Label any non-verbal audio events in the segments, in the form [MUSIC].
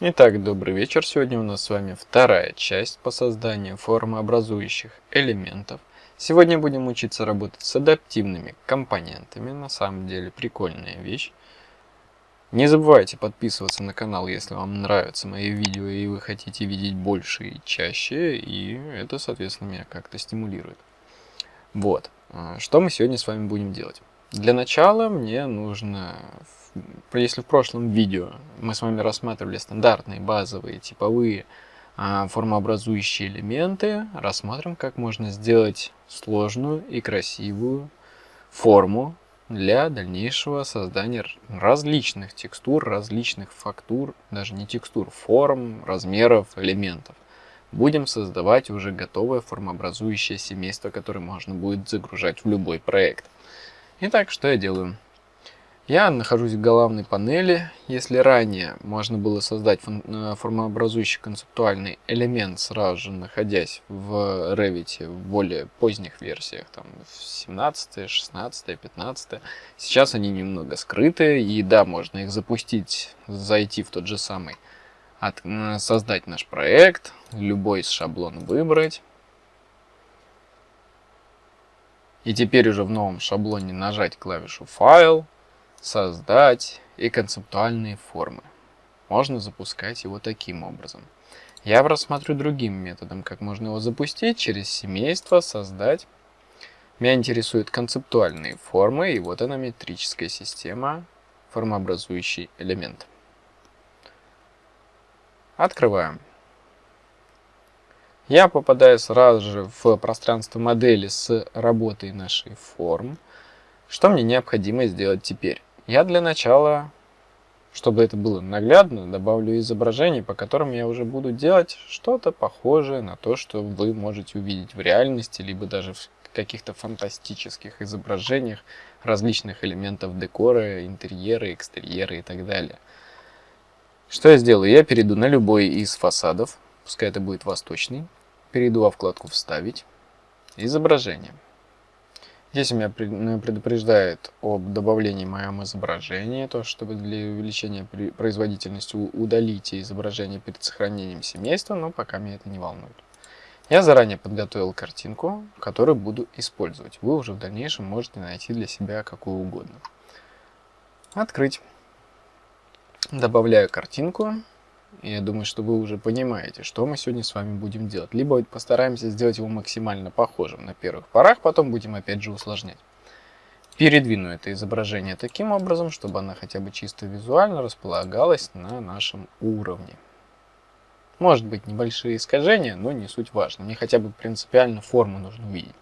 Итак, добрый вечер. Сегодня у нас с вами вторая часть по созданию формообразующих элементов. Сегодня будем учиться работать с адаптивными компонентами. На самом деле прикольная вещь. Не забывайте подписываться на канал, если вам нравятся мои видео и вы хотите видеть больше и чаще. И это, соответственно, меня как-то стимулирует. Вот. А, что мы сегодня с вами будем делать? Для начала мне нужно если в прошлом видео мы с вами рассматривали стандартные, базовые, типовые а, формообразующие элементы, рассмотрим, как можно сделать сложную и красивую форму для дальнейшего создания различных текстур, различных фактур, даже не текстур, форм, размеров, элементов. Будем создавать уже готовое формообразующее семейство, которое можно будет загружать в любой проект. Итак, что я делаю? Я нахожусь в главной панели. Если ранее можно было создать э, формообразующий концептуальный элемент, сразу же находясь в Revit в более поздних версиях, там 17, 16, 15, сейчас они немного скрыты, и да, можно их запустить, зайти в тот же самый, от, создать наш проект, любой из шаблон выбрать. И теперь уже в новом шаблоне нажать клавишу «Файл», создать и концептуальные формы. Можно запускать его таким образом. Я рассмотрю другим методом, как можно его запустить через семейство, создать. Меня интересуют концептуальные формы, и вот она метрическая система, формообразующий элемент. Открываем. Я попадаю сразу же в пространство модели с работой нашей форм. Что мне необходимо сделать теперь? Я для начала, чтобы это было наглядно, добавлю изображений, по которым я уже буду делать что-то похожее на то, что вы можете увидеть в реальности, либо даже в каких-то фантастических изображениях различных элементов декора, интерьера, экстерьера и так далее. Что я сделаю? Я перейду на любой из фасадов, пускай это будет восточный, перейду во вкладку «Вставить», «Изображение». Здесь меня предупреждает об добавлении моем изображения, то чтобы для увеличения производительности удалите изображение перед сохранением семейства, но пока меня это не волнует. Я заранее подготовил картинку, которую буду использовать. Вы уже в дальнейшем можете найти для себя какую угодно. Открыть. Добавляю картинку. Я думаю, что вы уже понимаете, что мы сегодня с вами будем делать. Либо постараемся сделать его максимально похожим на первых порах, потом будем опять же усложнять. Передвину это изображение таким образом, чтобы она хотя бы чисто визуально располагалась на нашем уровне. Может быть небольшие искажения, но не суть важно. Мне хотя бы принципиально форму нужно увидеть.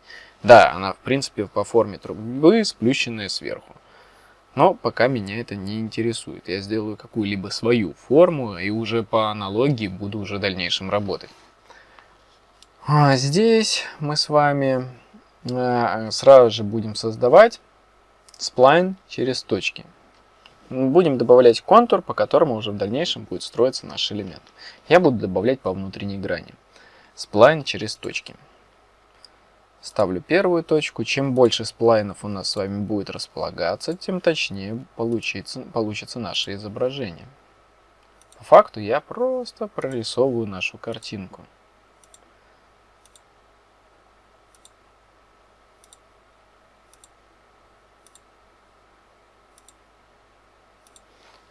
Да, она в принципе по форме трубы, сплющенная сверху. Но пока меня это не интересует. Я сделаю какую-либо свою форму и уже по аналогии буду уже в дальнейшем работать. А здесь мы с вами э, сразу же будем создавать сплайн через точки. Будем добавлять контур, по которому уже в дальнейшем будет строиться наш элемент. Я буду добавлять по внутренней грани. Сплайн через точки. Ставлю первую точку. Чем больше сплайнов у нас с вами будет располагаться, тем точнее получится, получится наше изображение. По факту я просто прорисовываю нашу картинку.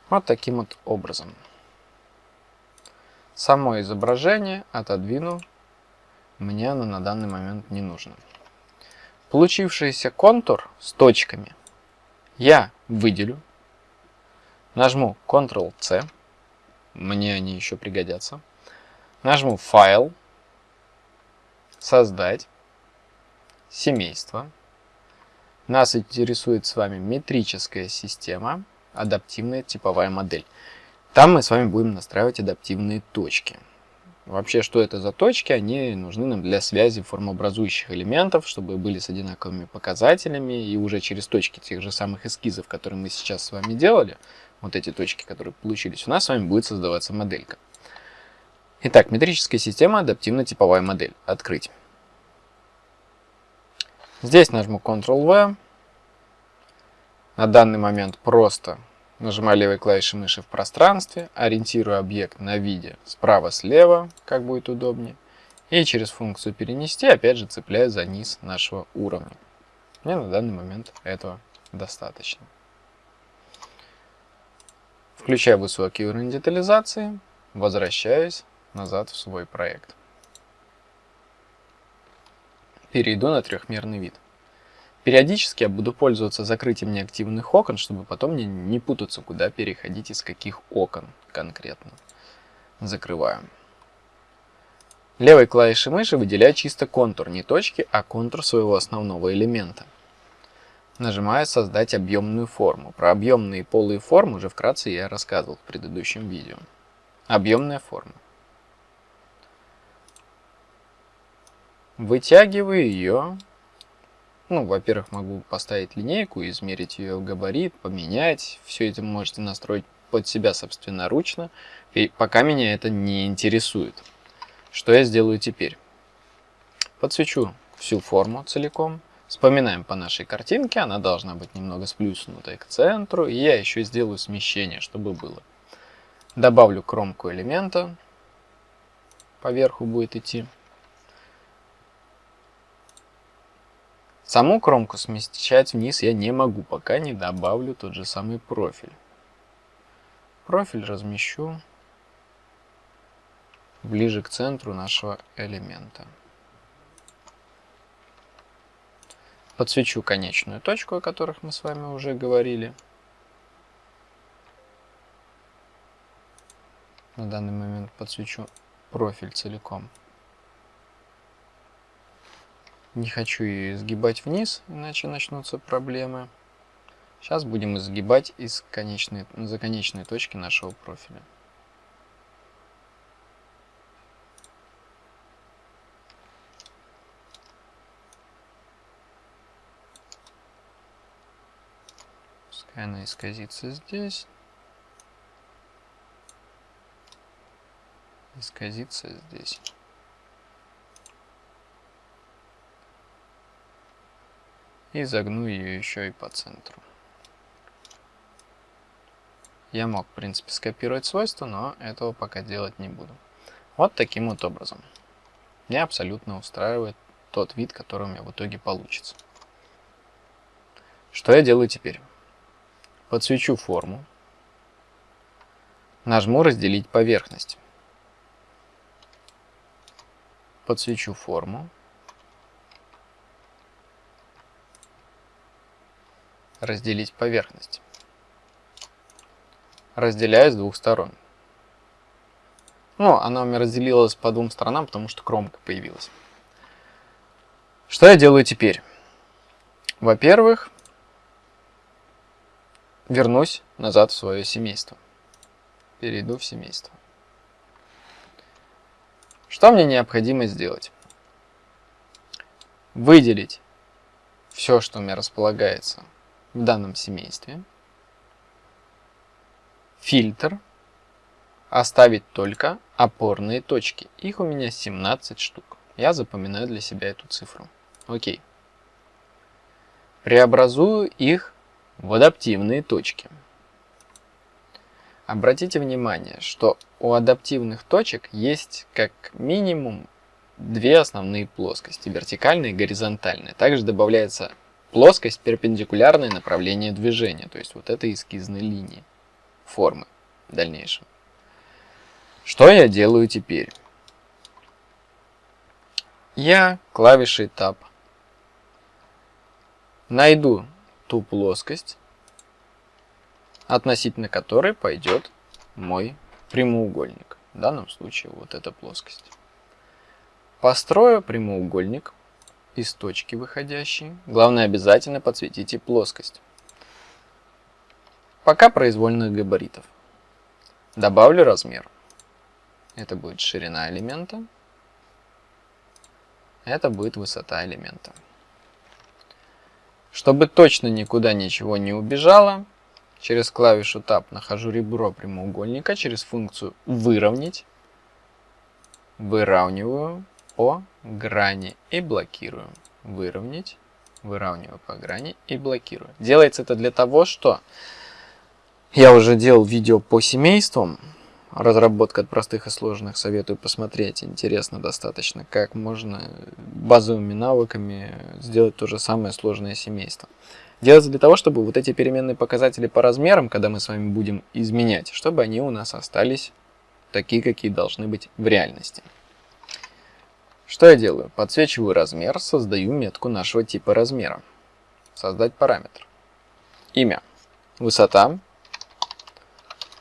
Вот таким вот образом. Само изображение отодвину мне оно на данный момент не нужно. Получившийся контур с точками я выделю, нажму Ctrl-C, мне они еще пригодятся, нажму «Файл», «Создать», «Семейство». Нас интересует с вами метрическая система, адаптивная типовая модель. Там мы с вами будем настраивать адаптивные точки. Вообще, что это за точки? Они нужны нам для связи формообразующих элементов, чтобы были с одинаковыми показателями, и уже через точки тех же самых эскизов, которые мы сейчас с вами делали, вот эти точки, которые получились, у нас с вами будет создаваться моделька. Итак, метрическая система, адаптивно-типовая модель. Открыть. Здесь нажму Ctrl-V. На данный момент просто Нажимаю левой клавишей мыши в пространстве, ориентирую объект на виде справа-слева, как будет удобнее. И через функцию перенести опять же цепляю за низ нашего уровня. Мне на данный момент этого достаточно. Включаю высокий уровень детализации, возвращаюсь назад в свой проект. Перейду на трехмерный вид. Периодически я буду пользоваться закрытием неактивных окон, чтобы потом мне не путаться, куда переходить из каких окон конкретно. Закрываем. Левой клавишей мыши выделяю чисто контур, не точки, а контур своего основного элемента. Нажимаю «Создать объемную форму». Про объемные полые формы уже вкратце я рассказывал в предыдущем видео. Объемная форма. Вытягиваю ее ну, во-первых, могу поставить линейку, измерить ее габарит, поменять. Все это можете настроить под себя собственноручно, и пока меня это не интересует. Что я сделаю теперь? Подсвечу всю форму целиком. Вспоминаем по нашей картинке, она должна быть немного сплюснутой к центру, и я еще сделаю смещение, чтобы было. Добавлю кромку элемента, поверху будет идти. Саму кромку смещать вниз я не могу, пока не добавлю тот же самый профиль. Профиль размещу ближе к центру нашего элемента. Подсвечу конечную точку, о которых мы с вами уже говорили. На данный момент подсвечу профиль целиком. Не хочу ее изгибать вниз, иначе начнутся проблемы. Сейчас будем изгибать из конечной, за конечной точки нашего профиля. Пускай она исказится здесь. Исказится здесь. И загну ее еще и по центру. Я мог, в принципе, скопировать свойства, но этого пока делать не буду. Вот таким вот образом. Меня абсолютно устраивает тот вид, который у меня в итоге получится. Что я делаю теперь? Подсвечу форму. Нажму «Разделить поверхность». Подсвечу форму. Разделить поверхность. Разделяю с двух сторон. Ну, она у меня разделилась по двум сторонам, потому что кромка появилась. Что я делаю теперь? Во-первых, вернусь назад в свое семейство. Перейду в семейство. Что мне необходимо сделать? Выделить все, что у меня располагается в данном семействе. Фильтр. Оставить только опорные точки. Их у меня 17 штук. Я запоминаю для себя эту цифру. Окей. Преобразую их в адаптивные точки. Обратите внимание, что у адаптивных точек есть как минимум две основные плоскости, вертикальная и горизонтальная. Также добавляется Плоскость перпендикулярное направлению движения, то есть вот этой эскизной линии формы в дальнейшем. Что я делаю теперь? Я клавишей Tab найду ту плоскость, относительно которой пойдет мой прямоугольник. В данном случае вот эта плоскость. Построю прямоугольник из точки выходящей. Главное обязательно подсветите плоскость. Пока произвольных габаритов. Добавлю размер. Это будет ширина элемента. Это будет высота элемента. Чтобы точно никуда ничего не убежало, через клавишу Tab нахожу ребро прямоугольника, через функцию «Выровнять», выравниваю по грани и блокирую. Выровнять, выравниваю по грани и блокирую. Делается это для того, что Я уже делал видео по семействам, разработка от простых и сложных, советую посмотреть, интересно достаточно, как можно базовыми навыками сделать то же самое сложное семейство. Делается для того, чтобы вот эти переменные показатели по размерам, когда мы с вами будем изменять, чтобы они у нас остались такие, какие должны быть в реальности. Что я делаю? Подсвечиваю размер, создаю метку нашего типа размера. Создать параметр. Имя. Высота.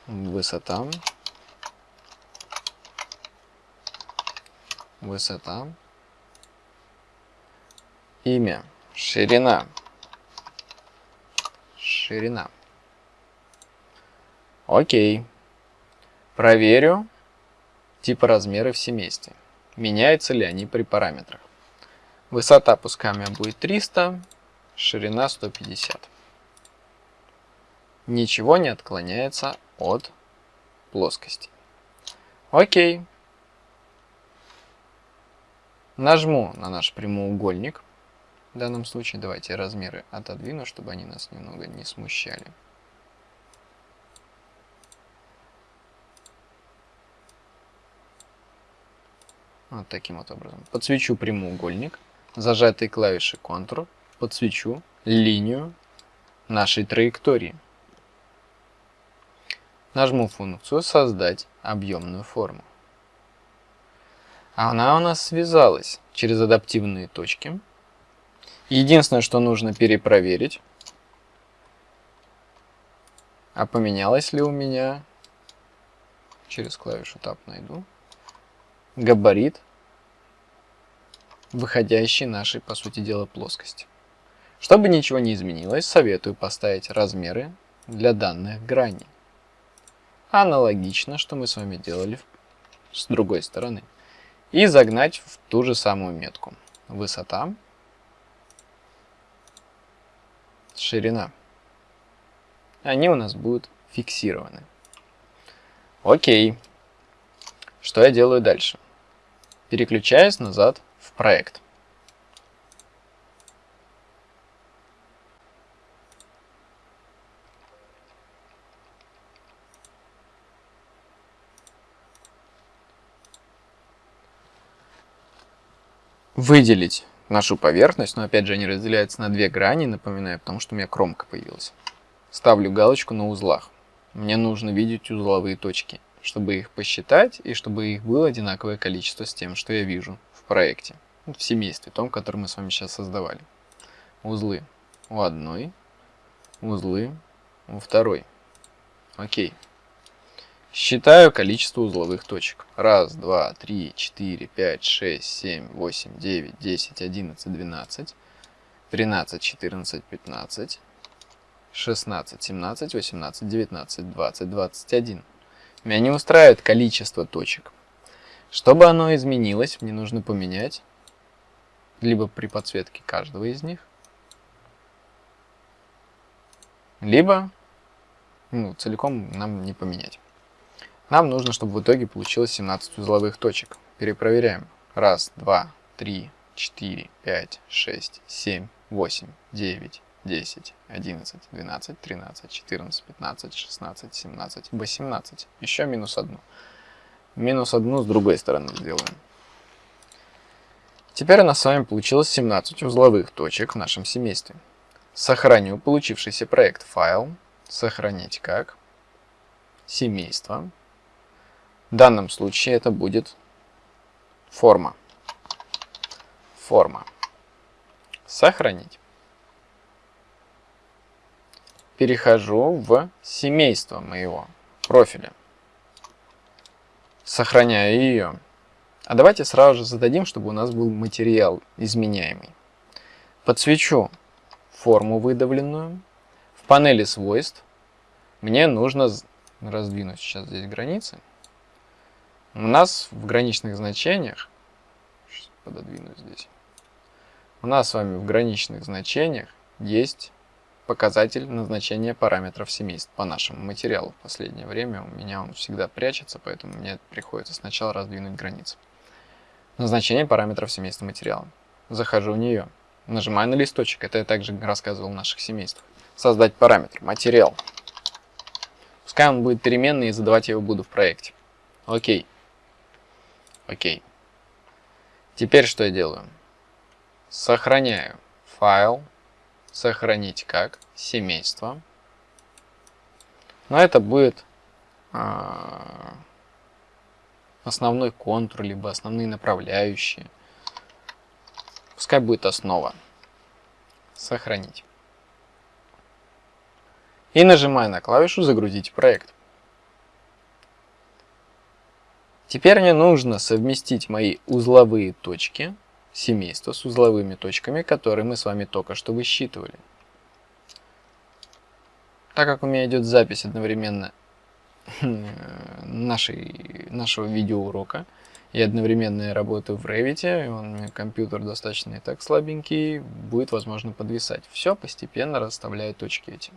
Высота. Высота. Имя. Ширина. Ширина. Окей. Проверю типа размеры в семействе. Меняются ли они при параметрах. Высота пускай будет 300, ширина 150. Ничего не отклоняется от плоскости. Окей. Нажму на наш прямоугольник. В данном случае давайте размеры отодвину, чтобы они нас немного не смущали. Вот таким вот образом. Подсвечу прямоугольник, зажатой клавишей Ctrl, подсвечу линию нашей траектории. Нажму функцию «Создать объемную форму». Она у нас связалась через адаптивные точки. Единственное, что нужно перепроверить, а поменялось ли у меня, через клавишу Tab найду, габарит выходящей нашей, по сути дела, плоскости. Чтобы ничего не изменилось, советую поставить размеры для данных граней. Аналогично, что мы с вами делали с другой стороны. И загнать в ту же самую метку. Высота, ширина. Они у нас будут фиксированы. Окей. Что я делаю дальше? Переключаюсь назад в проект. Выделить нашу поверхность, но опять же они разделяются на две грани, напоминаю, потому что у меня кромка появилась. Ставлю галочку на узлах. Мне нужно видеть узловые точки чтобы их посчитать и чтобы их было одинаковое количество с тем, что я вижу в проекте, в семействе, том, который мы с вами сейчас создавали. Узлы у одной, узлы у второй. Окей. Считаю количество узловых точек. Раз, два, три, четыре, пять, шесть, семь, восемь, девять, десять, одиннадцать, двенадцать, тринадцать, четырнадцать, пятнадцать, шестнадцать, семнадцать, восемнадцать, девятнадцать, двадцать, двадцать один. Меня не устраивает количество точек. Чтобы оно изменилось, мне нужно поменять либо при подсветке каждого из них, либо ну, целиком нам не поменять. Нам нужно, чтобы в итоге получилось 17 узловых точек. Перепроверяем. Раз, два, три, четыре, пять, шесть, семь, восемь, девять, 10, 11, 12, 13, 14, 15, 16, 17, 18. Еще минус одну. Минус одну с другой стороны сделаем. Теперь у нас с вами получилось 17 узловых точек в нашем семействе. Сохраню получившийся проект файл. Сохранить как? Семейство. В данном случае это будет форма. Форма. Сохранить перехожу в семейство моего профиля. Сохраняю ее. А давайте сразу же зададим, чтобы у нас был материал изменяемый. Подсвечу форму выдавленную. В панели свойств мне нужно раздвинуть сейчас здесь границы. У нас в граничных значениях, пододвину здесь, у нас с вами в граничных значениях есть показатель назначения параметров семейств по нашему материалу. В последнее время у меня он всегда прячется, поэтому мне приходится сначала раздвинуть границы. Назначение параметров семейства материала. Захожу в нее. Нажимаю на листочек. Это я также рассказывал в наших семействах. Создать параметр. Материал. Пускай он будет переменный и задавать я его буду в проекте. Окей. Окей. Теперь что я делаю? Сохраняю файл. Сохранить как семейство. Но это будет а, основной контур, либо основные направляющие. Пускай будет основа. Сохранить. И нажимаю на клавишу «Загрузить проект». Теперь мне нужно совместить мои узловые точки семейства с узловыми точками, которые мы с вами только что высчитывали. Так как у меня идет запись одновременно нашей, нашего видеоурока, и одновременно я работаю в Revit, и он, компьютер достаточно и так слабенький, будет возможно подвисать. Все постепенно расставляю точки эти.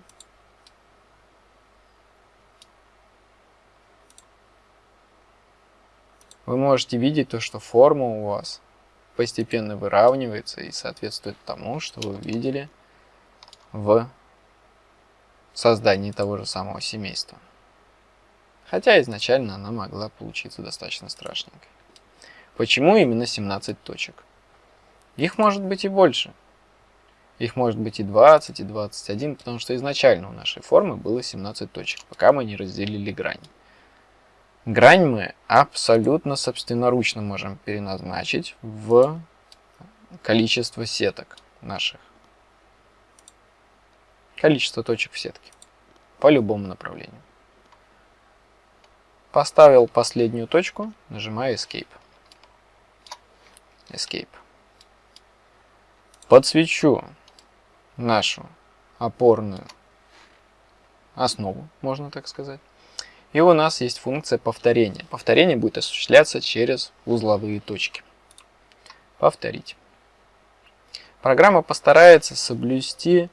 Вы можете видеть то, что форма у вас постепенно выравнивается и соответствует тому, что вы видели в создании того же самого семейства. Хотя изначально она могла получиться достаточно страшненькой. Почему именно 17 точек? Их может быть и больше. Их может быть и 20, и 21, потому что изначально у нашей формы было 17 точек, пока мы не разделили грань. Грань мы абсолютно собственноручно можем переназначить в количество сеток наших. Количество точек в сетке. По любому направлению. Поставил последнюю точку, нажимаю Escape. Escape. Подсвечу нашу опорную основу, можно так сказать. И у нас есть функция повторения. Повторение будет осуществляться через узловые точки. Повторить. Программа постарается соблюсти,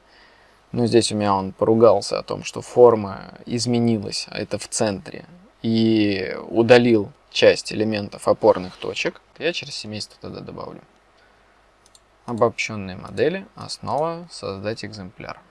ну здесь у меня он поругался о том, что форма изменилась, а это в центре, и удалил часть элементов опорных точек. Я через семейство тогда добавлю. Обобщенные модели, основа, создать экземпляр.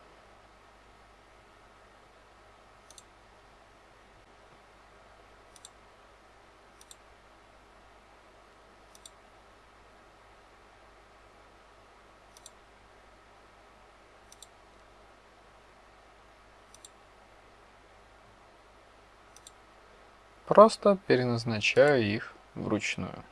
Просто переназначаю их вручную.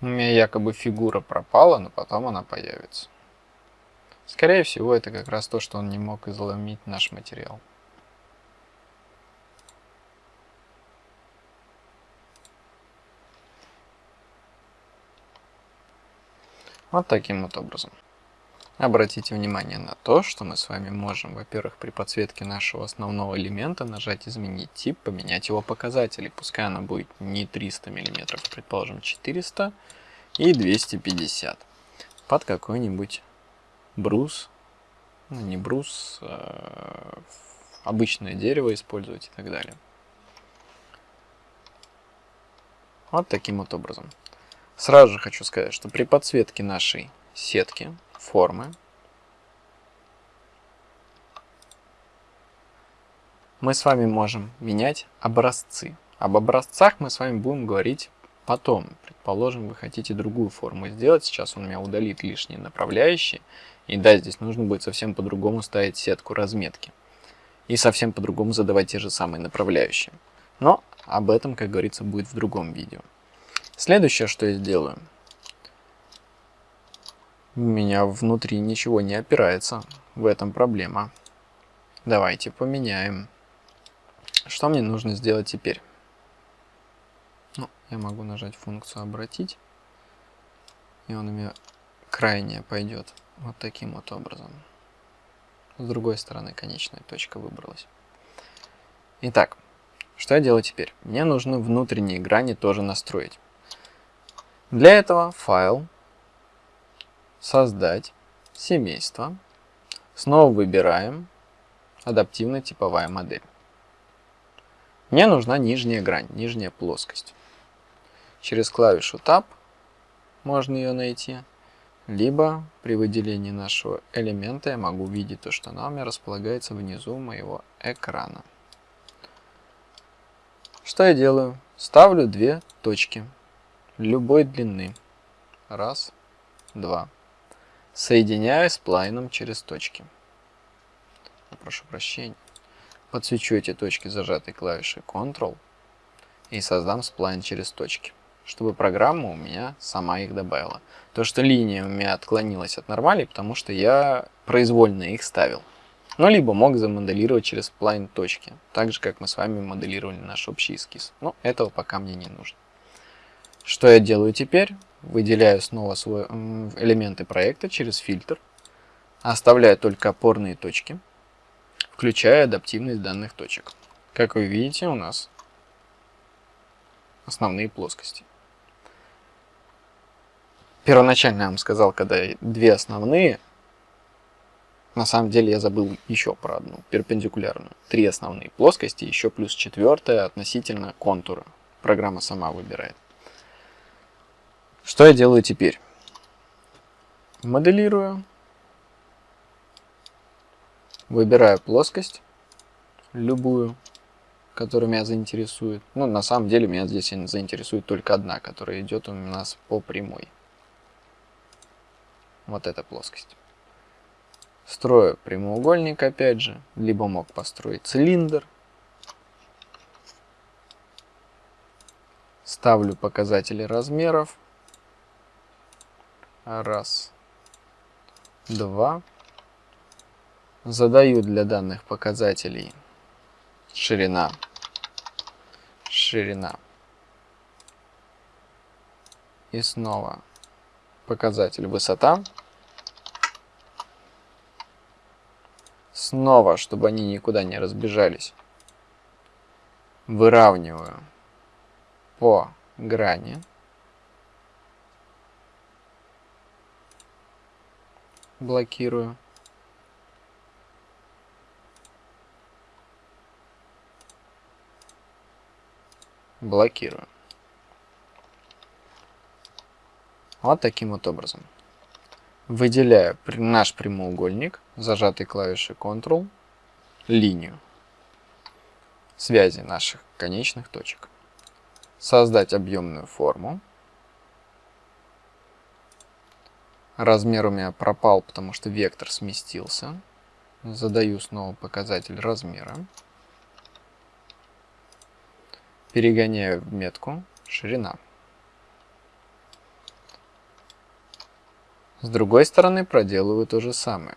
У меня якобы фигура пропала, но потом она появится. Скорее всего, это как раз то, что он не мог изломить наш материал. Вот таким вот образом. Обратите внимание на то, что мы с вами можем, во-первых, при подсветке нашего основного элемента нажать «Изменить тип», поменять его показатели. Пускай она будет не 300 мм, предположим 400 и 250 под какой-нибудь брус, ну не брус, а обычное дерево использовать и так далее. Вот таким вот образом. Сразу же хочу сказать, что при подсветке нашей сетки формы. Мы с вами можем менять образцы. Об образцах мы с вами будем говорить потом. Предположим, вы хотите другую форму сделать. Сейчас он у меня удалит лишние направляющие. И да, здесь нужно будет совсем по-другому ставить сетку разметки. И совсем по-другому задавать те же самые направляющие. Но об этом, как говорится, будет в другом видео. Следующее, что я сделаю – у меня внутри ничего не опирается. В этом проблема. Давайте поменяем. Что мне нужно сделать теперь? Ну, я могу нажать функцию «Обратить». И он у меня крайне пойдет вот таким вот образом. С другой стороны конечная точка выбралась. Итак, что я делаю теперь? Мне нужно внутренние грани тоже настроить. Для этого файл, создать семейство. Снова выбираем адаптивно-типовая модель. Мне нужна нижняя грань, нижняя плоскость. Через клавишу Tab можно ее найти. Либо при выделении нашего элемента я могу увидеть то, что она у меня располагается внизу моего экрана. Что я делаю? Ставлю две точки любой длины. Раз, два. Соединяю с плайном через точки. Прошу прощения. Подсвечу эти точки зажатой клавишей Ctrl и создам сплайн через точки чтобы программа у меня сама их добавила. То, что линия у меня отклонилась от нормали, потому что я произвольно их ставил. Ну, либо мог замоделировать через сплайн точки, так же, как мы с вами моделировали наш общий эскиз. Но этого пока мне не нужно. Что я делаю теперь? Выделяю снова свои элементы проекта через фильтр, оставляю только опорные точки, включая адаптивность данных точек. Как вы видите, у нас основные плоскости. Первоначально я вам сказал, когда две основные, на самом деле я забыл еще про одну, перпендикулярную. Три основные плоскости, еще плюс четвертая относительно контура. Программа сама выбирает. Что я делаю теперь? Моделирую. Выбираю плоскость, любую, которая меня заинтересует. Ну, на самом деле, меня здесь заинтересует только одна, которая идет у нас по прямой вот эта плоскость. Строю прямоугольник опять же, либо мог построить цилиндр. Ставлю показатели размеров. Раз, два. Задаю для данных показателей ширина, ширина. И снова показатель высота. Снова, чтобы они никуда не разбежались, выравниваю по грани. Блокирую. Блокирую. Вот таким вот образом. Выделяю наш прямоугольник, зажатой клавишей Ctrl, линию связи наших конечных точек. Создать объемную форму. Размер у меня пропал, потому что вектор сместился. Задаю снова показатель размера. Перегоняю в метку ширина. С другой стороны проделываю то же самое.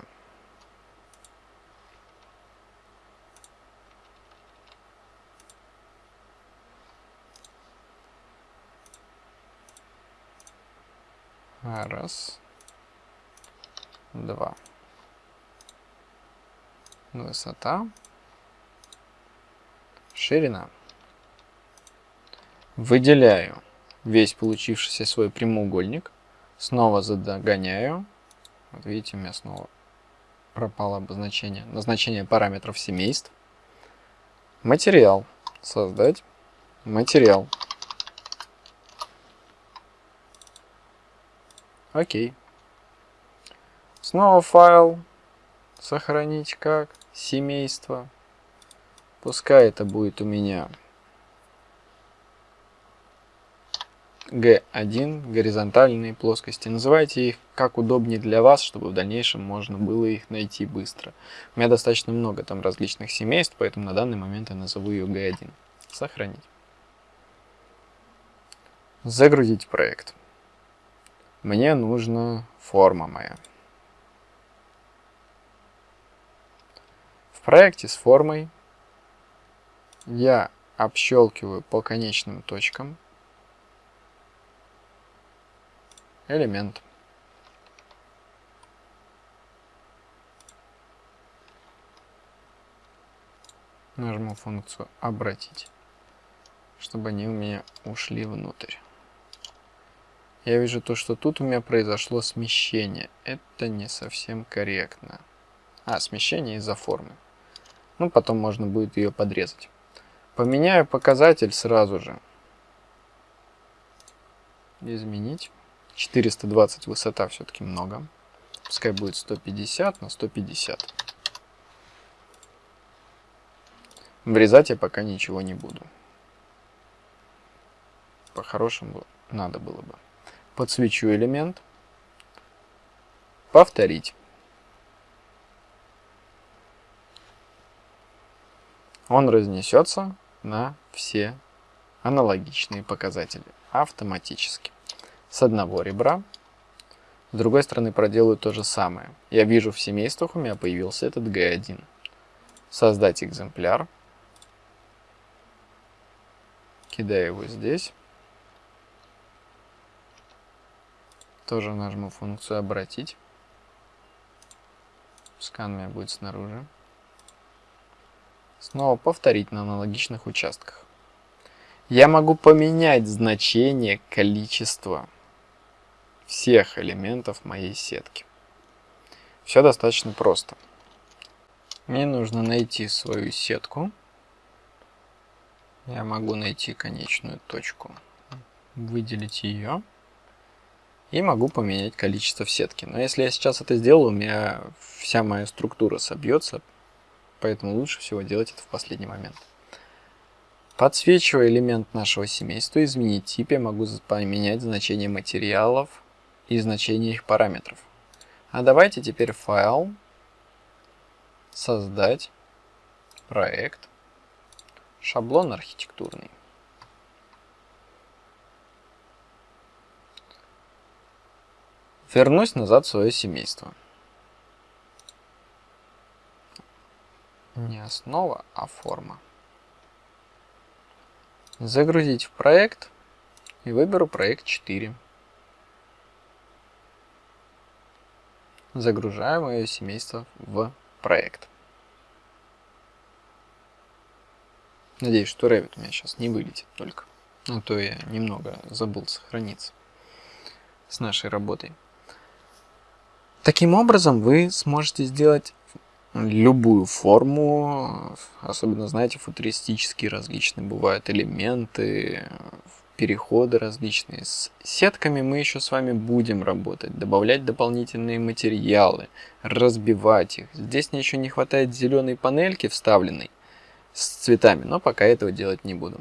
Раз. Два. Высота. Ширина. Выделяю весь получившийся свой прямоугольник Снова задогоняю. Вот видите, у меня снова пропало обозначение. Назначение параметров семейств. Материал. Создать. Материал. Окей. Снова файл. Сохранить как семейство. Пускай это будет у меня G1, горизонтальные плоскости. Называйте их как удобнее для вас, чтобы в дальнейшем можно было их найти быстро. У меня достаточно много там различных семейств, поэтому на данный момент я назову ее G1. Сохранить. Загрузить проект. Мне нужна форма моя. Проекте с формой я общелкиваю по конечным точкам элемент. Нажму функцию «Обратить», чтобы они у меня ушли внутрь. Я вижу то, что тут у меня произошло смещение. Это не совсем корректно. А, смещение из-за формы. Ну, потом можно будет ее подрезать. Поменяю показатель сразу же. Изменить 420 высота все-таки много. Пускай будет 150 на 150. Врезать я пока ничего не буду. По-хорошему надо было бы. Подсвечу элемент. Повторить. Он разнесется на все аналогичные показатели автоматически. С одного ребра. С другой стороны проделаю то же самое. Я вижу в семействах у меня появился этот G1. Создать экземпляр. Кидаю его здесь. Тоже нажму функцию «Обратить». Скан у меня будет снаружи. Снова повторить на аналогичных участках. Я могу поменять значение количества всех элементов моей сетки. Все достаточно просто. Мне нужно найти свою сетку. Я могу найти конечную точку, выделить ее. И могу поменять количество в сетке. Но если я сейчас это сделаю, у меня вся моя структура собьется. Поэтому лучше всего делать это в последний момент. Подсвечивая элемент нашего семейства, изменить тип, я могу поменять значение материалов и значение их параметров. А давайте теперь файл, создать проект, шаблон архитектурный. Вернусь назад в свое семейство. Не основа, а форма загрузить в проект и выберу проект 4. Загружаю мое семейство в проект. Надеюсь, что Revit у меня сейчас не вылетит только. А то я немного забыл сохраниться с нашей работой. Таким образом, вы сможете сделать любую форму, особенно, знаете, футуристические различные бывают элементы, переходы различные. С сетками мы еще с вами будем работать, добавлять дополнительные материалы, разбивать их. Здесь мне еще не хватает зеленой панельки вставленной с цветами, но пока этого делать не буду.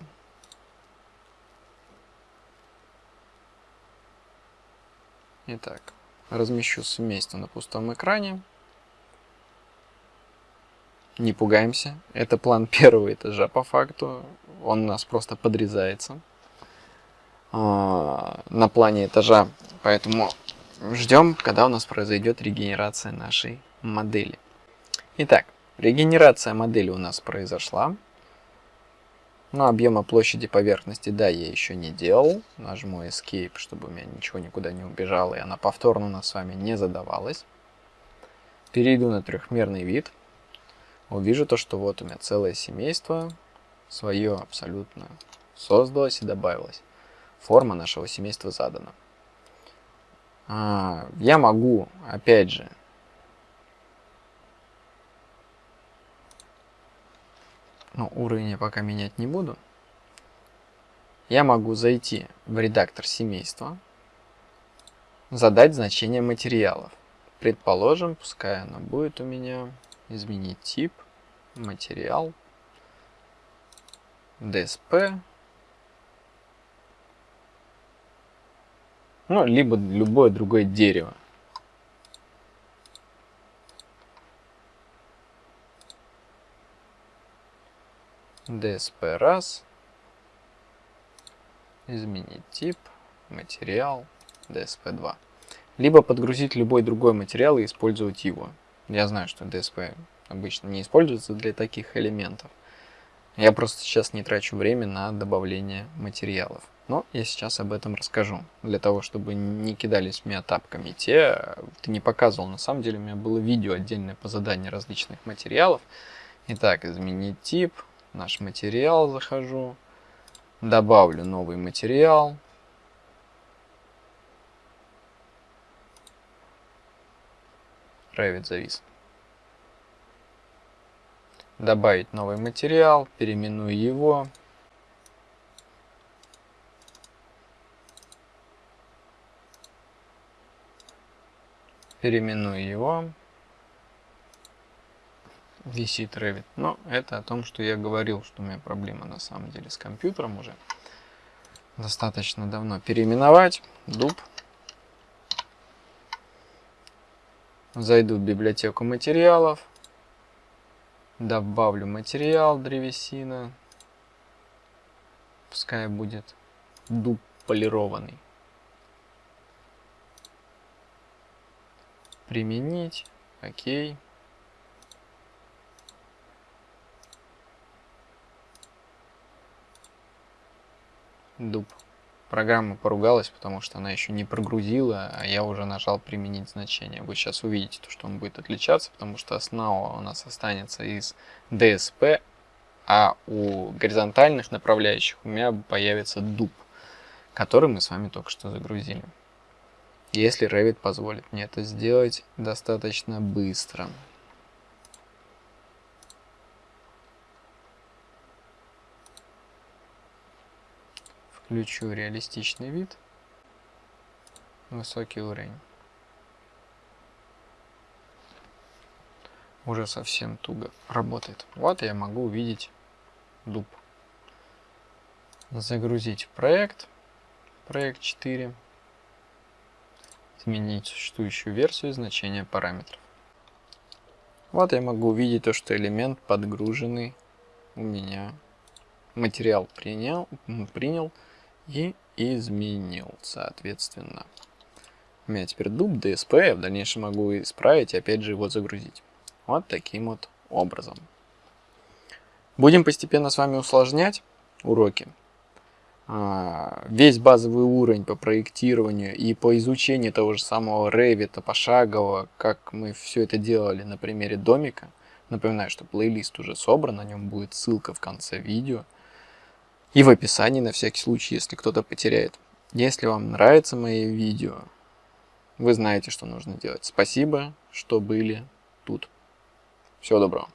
Итак, размещу семейство на пустом экране. Не пугаемся. Это план [LAUGHS] первого этажа по факту. Он у нас просто подрезается а, на плане этажа. Поэтому ждем, когда у нас произойдет регенерация нашей модели. Итак, регенерация модели у нас произошла. Но объема площади поверхности, да, я еще не делал. Нажму Escape, чтобы у меня ничего никуда не убежало, и она повторно у нас с вами не задавалась. Перейду на трехмерный вид увижу то, что вот у меня целое семейство свое абсолютно создалось и добавилось. Форма нашего семейства задана. А, я могу, опять же, ну, уровень я пока менять не буду. Я могу зайти в редактор семейства, задать значение материалов. Предположим, пускай оно будет у меня изменить тип, материал, DSP, ну, либо любое другое дерево. DSP раз, изменить тип, материал, DSP 2. Либо подгрузить любой другой материал и использовать его. Я знаю, что DSP обычно не используется для таких элементов. Я просто сейчас не трачу время на добавление материалов. Но я сейчас об этом расскажу, для того, чтобы не кидались меня тапками те. Ты не показывал, на самом деле у меня было видео отдельное по заданию различных материалов. Итак, изменить тип, наш материал захожу, добавлю новый материал, Revit завис. Добавить новый материал, переименую его. Переименую его. Висит Revit. Но это о том, что я говорил, что у меня проблема на самом деле с компьютером уже. Достаточно давно переименовать. Дуб. Зайду в библиотеку материалов. Добавлю материал древесина. Пускай будет дуб полированный. Применить. Окей. Дуб. Программа поругалась, потому что она еще не прогрузила, а я уже нажал применить значение. Вы сейчас увидите, что он будет отличаться, потому что основа у нас останется из DSP, а у горизонтальных направляющих у меня появится дуб, который мы с вами только что загрузили. Если Revit позволит мне это сделать достаточно быстро. Включу реалистичный вид. Высокий уровень. Уже совсем туго работает. Вот я могу увидеть дуб. Загрузить проект. Проект 4. Изменить существующую версию значения параметров. Вот я могу увидеть то, что элемент подгруженный у меня. Материал принял, принял и изменил, соответственно. У меня теперь дуб DSP, я в дальнейшем могу исправить и опять же его загрузить. Вот таким вот образом. Будем постепенно с вами усложнять уроки. А, весь базовый уровень по проектированию и по изучению того же самого Revit пошагово, как мы все это делали на примере домика. Напоминаю, что плейлист уже собран, на нем будет ссылка в конце видео и в описании на всякий случай, если кто-то потеряет. Если вам нравятся мои видео, вы знаете, что нужно делать. Спасибо, что были тут. Всего доброго.